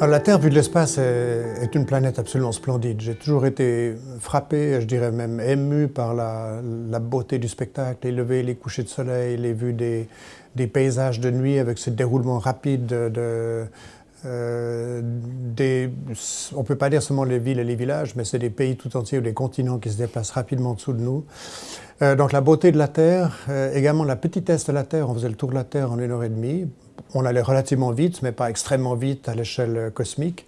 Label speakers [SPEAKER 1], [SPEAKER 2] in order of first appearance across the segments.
[SPEAKER 1] Alors, la Terre, vue de l'espace, est, une planète absolument splendide. J'ai toujours été frappé, je dirais même ému par la, beauté du spectacle, les levées, les couchers de soleil, les vues des, paysages de nuit avec ce déroulement rapide de, euh, on ne peut pas dire seulement les villes et les villages, mais c'est des pays tout entiers ou des continents qui se déplacent rapidement en dessous de nous. Euh, donc la beauté de la Terre, euh, également la petitesse de la Terre, on faisait le tour de la Terre en une heure et demie, on allait relativement vite, mais pas extrêmement vite à l'échelle cosmique.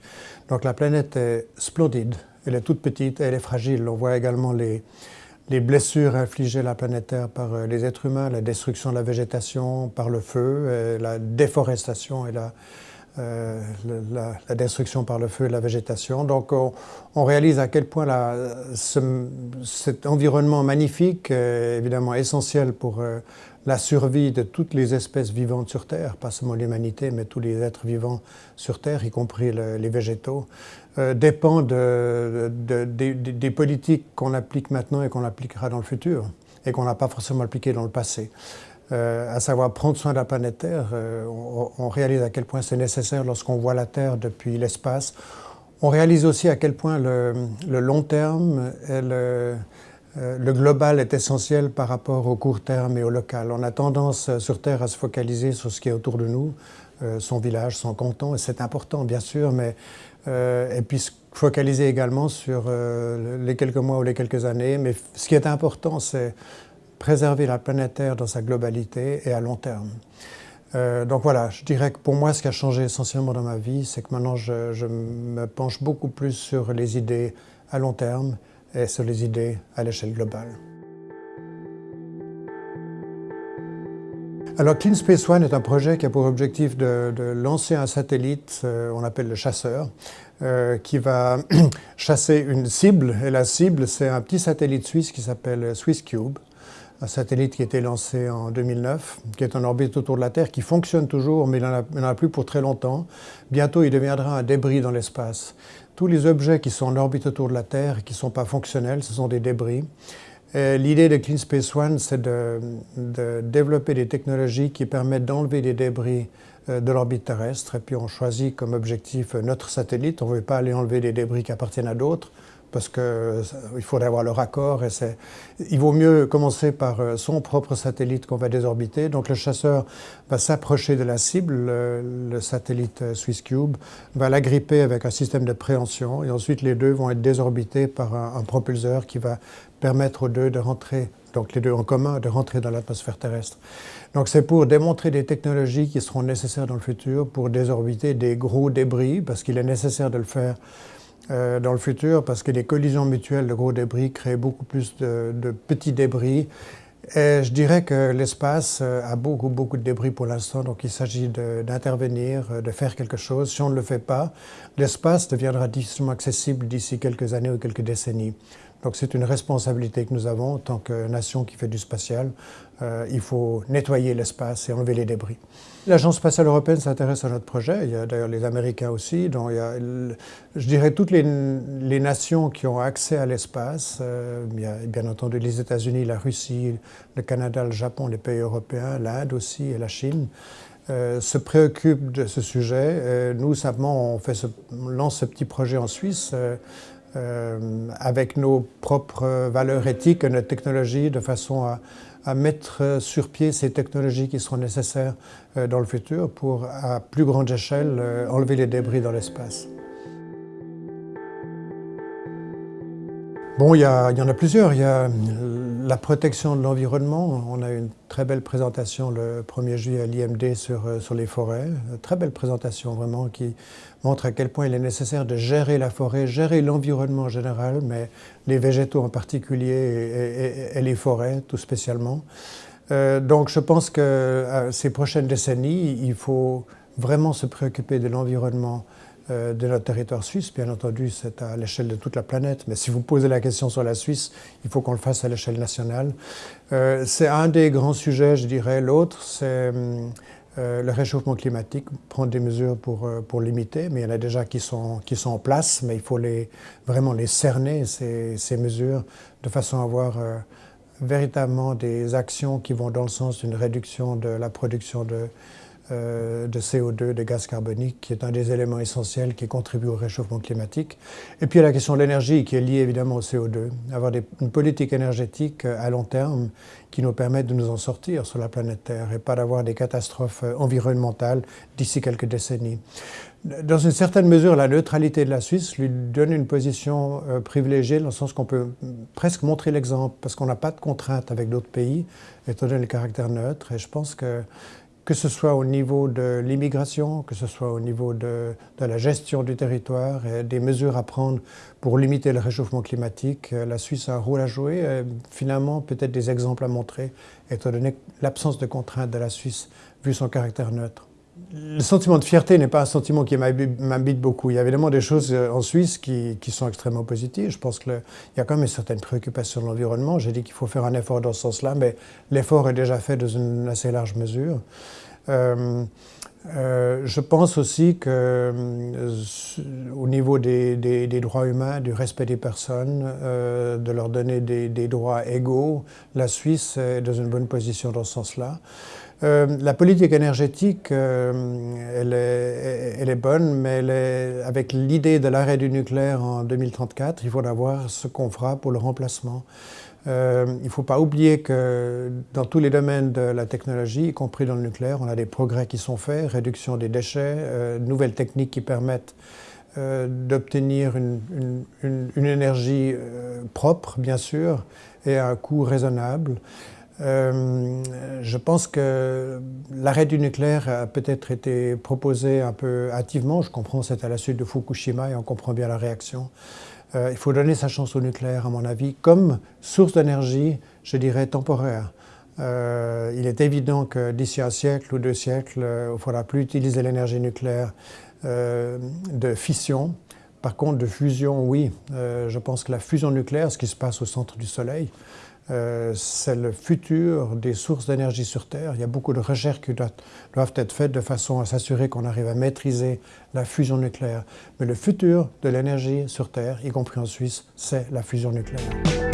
[SPEAKER 1] Donc la planète est splendide, elle est toute petite, elle est fragile. On voit également les, les blessures infligées à la planète Terre par euh, les êtres humains, la destruction de la végétation par le feu, la déforestation et la, euh, la, destruction par le feu et la végétation. Donc on, réalise à quel point cet environnement magnifique est évidemment essentiel pour euh, la survie de toutes les espèces vivantes sur Terre, pas seulement l'humanité, mais tous les êtres vivants sur Terre, y compris les végétaux, euh, dépend de, des politiques qu'on applique maintenant et qu'on appliquera dans le futur, et qu'on n'a pas forcément appliquées dans le passé. Euh, à savoir prendre soin de la planète Terre. Euh, on, réalise à quel point c'est nécessaire lorsqu'on voit la Terre depuis l'espace. On réalise aussi à quel point le, long terme et le, euh, le, global est essentiel par rapport au court terme et au local. On a tendance sur Terre à se focaliser sur ce qui est autour de nous, son village, son canton, et c'est important bien sûr, mais et puis se focaliser également sur les quelques mois ou les quelques années. Mais ce qui est important, c'est préserver la planète Terre dans sa globalité et à long terme. Euh, donc voilà, je dirais que pour moi, ce qui a changé essentiellement dans ma vie, c'est que maintenant, je, me penche beaucoup plus sur les idées à long terme et sur les idées à l'échelle globale. Alors Clean Space One est un projet qui a pour objectif de, lancer un satellite, euh, on appelle le chasseur, euh, qui va chasser une cible. Et la cible, c'est un petit satellite suisse qui s'appelle SwissCube un satellite qui a été lancé en 2009, qui est en orbite autour de la Terre, qui fonctionne toujours, mais il n'en a, plus pour très longtemps. Bientôt, il deviendra un débris dans l'espace. Tous les objets qui sont en orbite autour de la Terre et qui ne sont pas fonctionnels, ce sont des débris. L'idée de Clean Space One, c'est de, de, développer des technologies qui permettent d'enlever des débris euh, de l'orbite terrestre. Et puis on choisit comme objectif notre satellite. On ne veut pas aller enlever des débris qui appartiennent à d'autres parce qu'il faudrait avoir le raccord. Et il vaut mieux commencer par euh, son propre satellite qu'on va désorbiter. Donc le chasseur va s'approcher de la cible, le, satellite euh, SwissCube, va l'agripper avec un système de préhension et ensuite les deux vont être désorbités par un, propulseur qui va permettre aux deux de rentrer, donc les deux en commun, de rentrer dans l'atmosphère terrestre. Donc c'est pour démontrer des technologies qui seront nécessaires dans le futur pour désorbiter des gros débris, parce qu'il est nécessaire de le faire euh, dans le futur parce que les collisions mutuelles de gros débris créent beaucoup plus de, petits débris. Et je dirais que l'espace euh, a beaucoup, beaucoup de débris pour l'instant, donc il s'agit d'intervenir, euh, de, faire quelque chose. Si on ne le fait pas, l'espace deviendra difficilement accessible d'ici quelques années ou quelques décennies. Donc c'est une responsabilité que nous avons en tant que nation qui fait du spatial. Euh, il faut nettoyer l'espace et enlever les débris. L'Agence spatiale européenne s'intéresse à notre projet. Il y a d'ailleurs les Américains aussi. Donc il y a, je dirais, toutes les, nations qui ont accès à l'espace. Euh, il y a bien entendu les États-Unis, la Russie, le Canada, le Japon, les pays européens, l'Inde aussi et la Chine. Euh, se préoccupent de ce sujet. nous, simplement, on, fait on lance ce petit projet en Suisse euh, avec nos propres valeurs éthiques notre technologie de façon à, mettre sur pied ces technologies qui seront nécessaires euh, dans le futur pour, à plus grande échelle, euh, enlever les débris dans l'espace. Bon, il y, en a plusieurs. Il y a la protection de l'environnement. On a une très belle présentation le 1er juillet à l'IMD sur, euh, sur les forêts. Très belle présentation vraiment qui montre à quel point il est nécessaire de gérer la forêt, gérer l'environnement en général, mais les végétaux en particulier et, les forêts tout spécialement. Euh, donc je pense que euh, ces prochaines décennies, il faut vraiment se préoccuper de l'environnement de notre territoire suisse. Bien entendu, c'est à l'échelle de toute la planète, mais si vous posez la question sur la Suisse, il faut qu'on le fasse à l'échelle nationale. Euh, c'est un des grands sujets, je dirais. L'autre, c'est euh, le réchauffement climatique, prendre des mesures pour, pour limiter, mais il y en a déjà qui sont, qui sont en place, mais il faut les, vraiment les cerner, ces, ces mesures, de façon à avoir véritablement des actions qui vont dans le sens d'une réduction de la production de euh, de CO2, de gaz carbonique, qui est un des éléments essentiels qui contribue au réchauffement climatique. Et puis il y a la question de l'énergie, qui est liée évidemment au CO2. Avoir une politique énergétique euh, à long terme qui nous permette de nous en sortir sur la planète Terre et pas d'avoir des catastrophes euh, environnementales d'ici quelques décennies. Dans une certaine mesure, la neutralité de la Suisse lui donne une position privilégiée dans le sens qu'on peut presque montrer l'exemple parce qu'on n'a pas de contraintes avec d'autres pays, étant donné le caractère neutre. Et je pense que que ce soit au niveau de l'immigration, que ce soit au niveau de, la gestion du territoire des mesures à prendre pour limiter le réchauffement climatique, euh, la Suisse a un rôle à jouer. Et finalement, peut-être des exemples à montrer, étant donné l'absence de contraintes de la Suisse, vu son caractère neutre. Le sentiment de fierté n'est pas un sentiment qui m'habite beaucoup. Il y a évidemment des choses euh, en Suisse qui, sont extrêmement positives. Je pense qu'il y a quand même une certaine préoccupation de l'environnement. J'ai dit qu'il faut faire un effort dans ce sens-là, mais l'effort est déjà fait dans une assez large mesure. Euh, euh, je pense aussi que au niveau des, droits humains, du respect des personnes, de leur donner des, droits égaux, la Suisse est dans une bonne position dans ce sens-là. Euh, la politique énergétique, euh, elle, est, bonne, mais avec l'idée de l'arrêt du nucléaire en 2034, il faudra voir ce qu'on fera pour le remplacement. Euh, il ne faut pas oublier que dans tous les domaines de la technologie, y compris dans le nucléaire, on a des progrès qui sont faits, réduction des déchets, nouvelles techniques qui permettent d'obtenir une, une, énergie propre, bien sûr, et à un coût raisonnable. Euh, je pense que l'arrêt du nucléaire a peut-être été proposé un peu hâtivement. Je comprends, c'est à la suite de Fukushima et on comprend bien la réaction. Euh, il faut donner sa chance au nucléaire, à mon avis, comme source d'énergie, je dirais, temporaire. Euh, il est évident que d'ici un siècle ou deux siècles, il ne faudra plus utiliser l'énergie nucléaire de fission. Par contre, de fusion, oui. je pense que la fusion nucléaire, ce qui se passe au centre du Soleil, euh, c'est le futur des sources d'énergie sur Terre. Il y a beaucoup de recherches qui doivent être faites de façon à s'assurer qu'on arrive à maîtriser la fusion nucléaire. Mais le futur de l'énergie sur Terre, y compris en Suisse, c'est la fusion nucléaire.